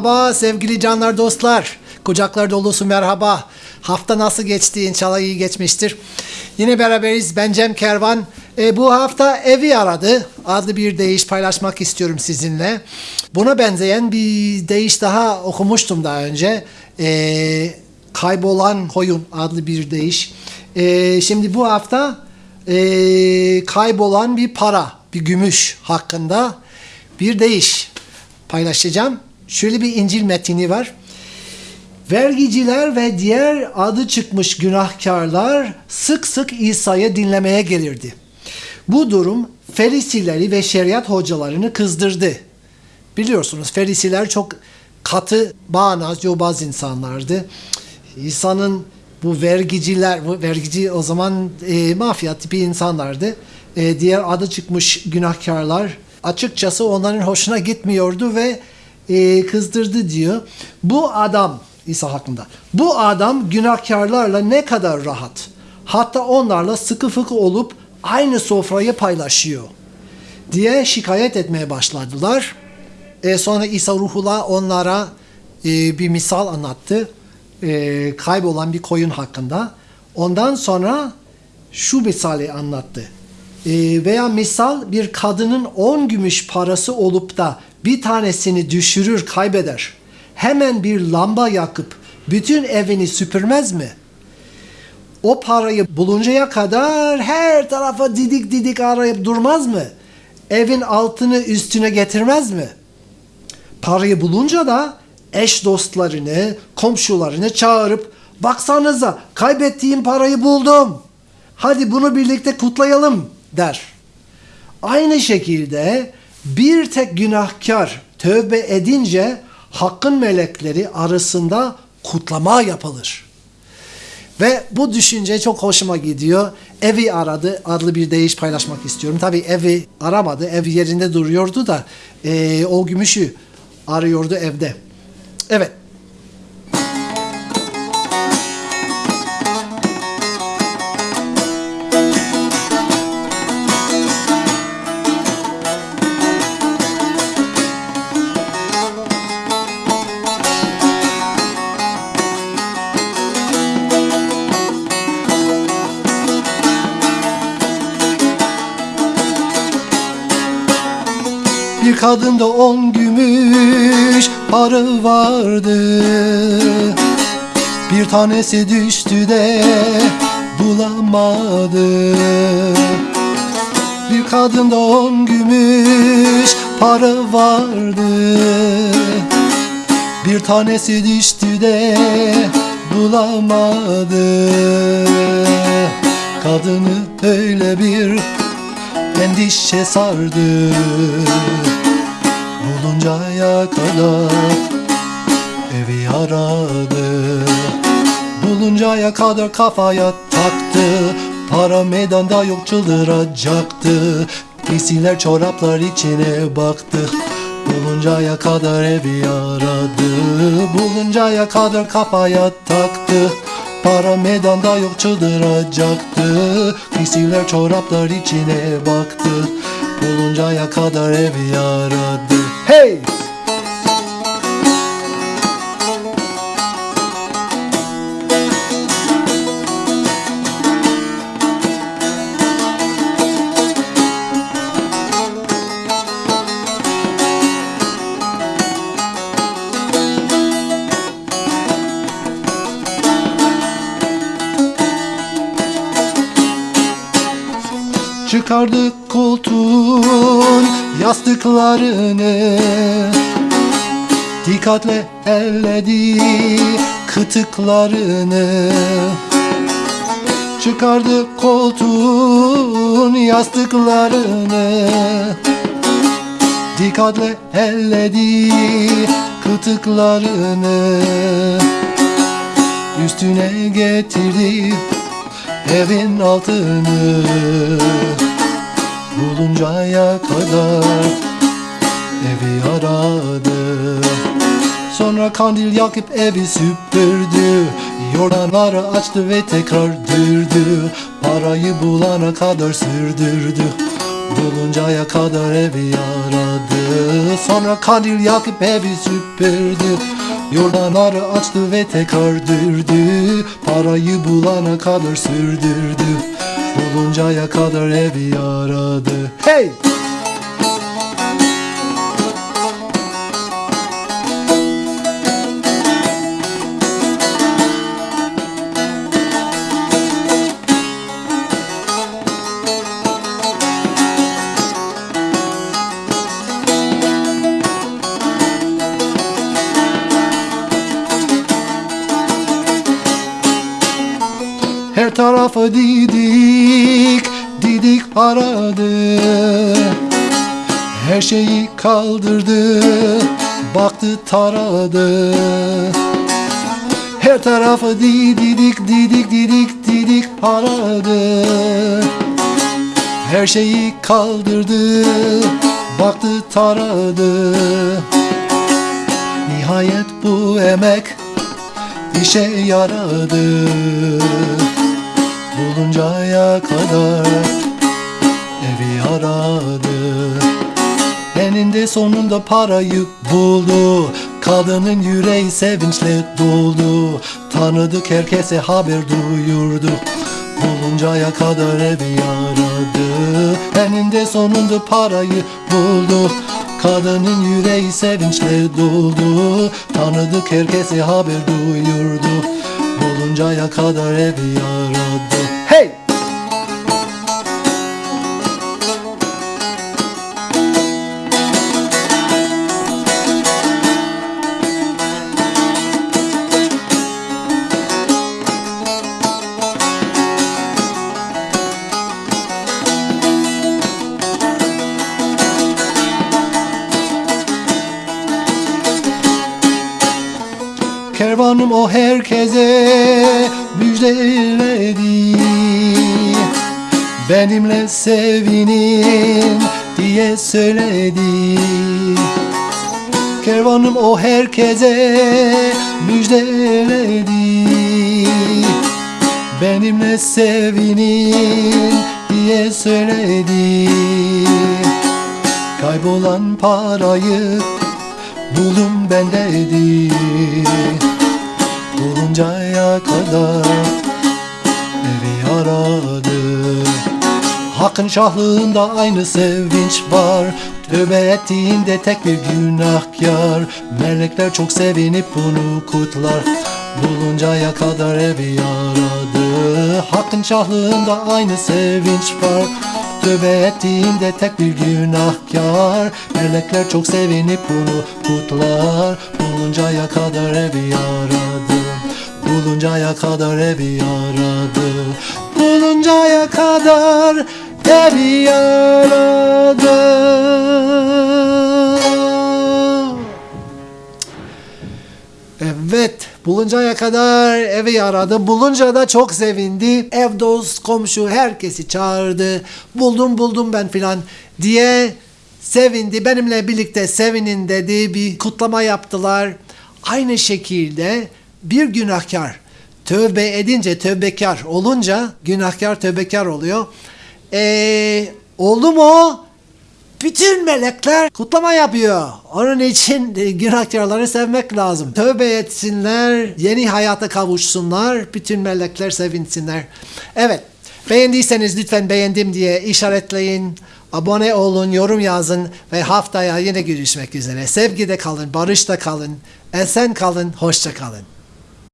Merhaba sevgili canlar dostlar. Kucaklar dolusu merhaba. Hafta nasıl geçti? İnşallah iyi geçmiştir. Yine beraberiz. Ben Cem Kervan. E, bu hafta evi aradı. Adlı bir deyiş paylaşmak istiyorum sizinle. Buna benzeyen bir deyiş daha okumuştum daha önce. E, kaybolan koyun adlı bir deyiş. E, şimdi bu hafta e, kaybolan bir para, bir gümüş hakkında bir deyiş paylaşacağım. Şöyle bir İncil metini var. Vergiciler ve diğer adı çıkmış günahkarlar sık sık İsa'yı dinlemeye gelirdi. Bu durum Ferisileri ve şeriat hocalarını kızdırdı. Biliyorsunuz Ferisiler çok katı, bağnaz, yobaz insanlardı. İsa'nın bu vergiciler, bu vergici o zaman e, mafya tipi insanlardı. E, diğer adı çıkmış günahkarlar açıkçası onların hoşuna gitmiyordu ve e, kızdırdı diyor. Bu adam İsa hakkında. Bu adam günahkarlarla ne kadar rahat. Hatta onlarla sıkı fıkı olup aynı sofrayı paylaşıyor diye şikayet etmeye başladılar. E, sonra İsa ruhullah onlara e, bir misal anlattı. E, kaybolan bir koyun hakkında. Ondan sonra şu misali anlattı. E, veya misal bir kadının 10 gümüş parası olup da bir tanesini düşürür, kaybeder. Hemen bir lamba yakıp bütün evini süpürmez mi? O parayı buluncaya kadar her tarafa didik didik arayıp durmaz mı? Evin altını üstüne getirmez mi? Parayı bulunca da eş dostlarını, komşularını çağırıp baksanıza kaybettiğim parayı buldum. Hadi bunu birlikte kutlayalım der. Aynı şekilde bir tek günahkar tövbe edince hakkın melekleri arasında kutlama yapılır. Ve bu düşünce çok hoşuma gidiyor. Evi aradı adlı bir deyiş paylaşmak istiyorum. Tabii evi aramadı. Ev yerinde duruyordu da e, o gümüşü arıyordu evde. Evet. Bir kadında on gümüş para vardı. Bir tanesi düştü de bulamadı. Bir kadında on gümüş para vardı. Bir tanesi düştü de bulamadı. Kadını öyle bir endişe sardı. Buluncaya kadar evi aradı. Buluncaya kadar kafaya taktı. Para meydanda yok çıldıracaktı. Giysiler çoraplar içine baktı. Buluncaya kadar evi aradı. Buluncaya kadar kafaya taktı Para meydanda yok çıldıracaktı. Giysiler çoraplar içine baktı. Buluncaya kadar evi aradı Hey! Çıkardı koltuğun yastıklarını. Dikkatle elledi kıtıklarını. Çıkardı koltuğun yastıklarını. Dikkatle elledi kıtıklarını. Üstüne getirdi evin altını Buluncaya kadar evi aradı. Sonra kandil yakıp evi süpürdü Yordanları açtı ve tekrar dürdü. Parayı bulana kadar sürdürdü Buluncaya kadar evi aradı Sonra kandil yakıp evi süpürdü. Yordan arı açtı ve tekrar dürdü. Parayı bulana kadar sürdürdü. Buluncaya kadar evi aradı Hey! Her tarafı didik, didik aradı Her şeyi kaldırdı, baktı taradı. Her tarafı didik, didik, didik, didik aradı Her şeyi kaldırdı, baktı taradı. Nihayet bu emek işe yaradı Buluncaya kadar evi aradı. Eninde sonunda parayı buldu. Kadının yüreği sevinçle doldu. Tanıdık herkese haber duyurdu. Buluncaya kadar evi aradı. Eninde sonunda parayı buldu. Kadının yüreği sevinçle doldu. Tanıdık herkese haber duyurdu. Buluncaya kadar evi aradı Kervanım o herkese müjdeledi Benimle sevinin diye söyledi. Kervanım o herkese müjdeledi Benimle sevinin diye söyledi. Kaybolan parayı Bulun ben dedi Buluncaya kadar Evi aradı Hakkın şahlığında aynı sevinç var. Tövbe ettiğinde tek bir günahkar. Melekler çok sevinip bunu kutlar. Buluncaya kadar evi aradı Hakkın şahlığında aynı sevinç var. Tövbe ettiğinde tek bir günahkar. Melekler çok sevinip bunu kutlar. Buluncaya kadar evi aradı Buluncaya kadar evi aradı Buluncaya kadar evi aradı Evet, buluncaya kadar evi aradı. Bulunca da çok sevindi. Ev dost, komşu herkesi çağırdı. Buldum buldum ben filan diye sevindi. Benimle birlikte sevinin dedi. Bir kutlama yaptılar. Aynı şekilde bir günahkar tövbe edince tövbekar olunca günahkar tövbekar oluyor. Ee, oldu mu? Bütün melekler kutlama yapıyor. Onun için e, günahkarları sevmek lazım. Tövbe etsinler, yeni hayata kavuşsunlar, bütün melekler sevinsinler. Evet, beğendiyseniz lütfen beğendim diye işaretleyin. Abone olun, yorum yazın ve haftaya yine görüşmek üzere. Sevgide kalın, barışta kalın, esen kalın, hoşça kalın.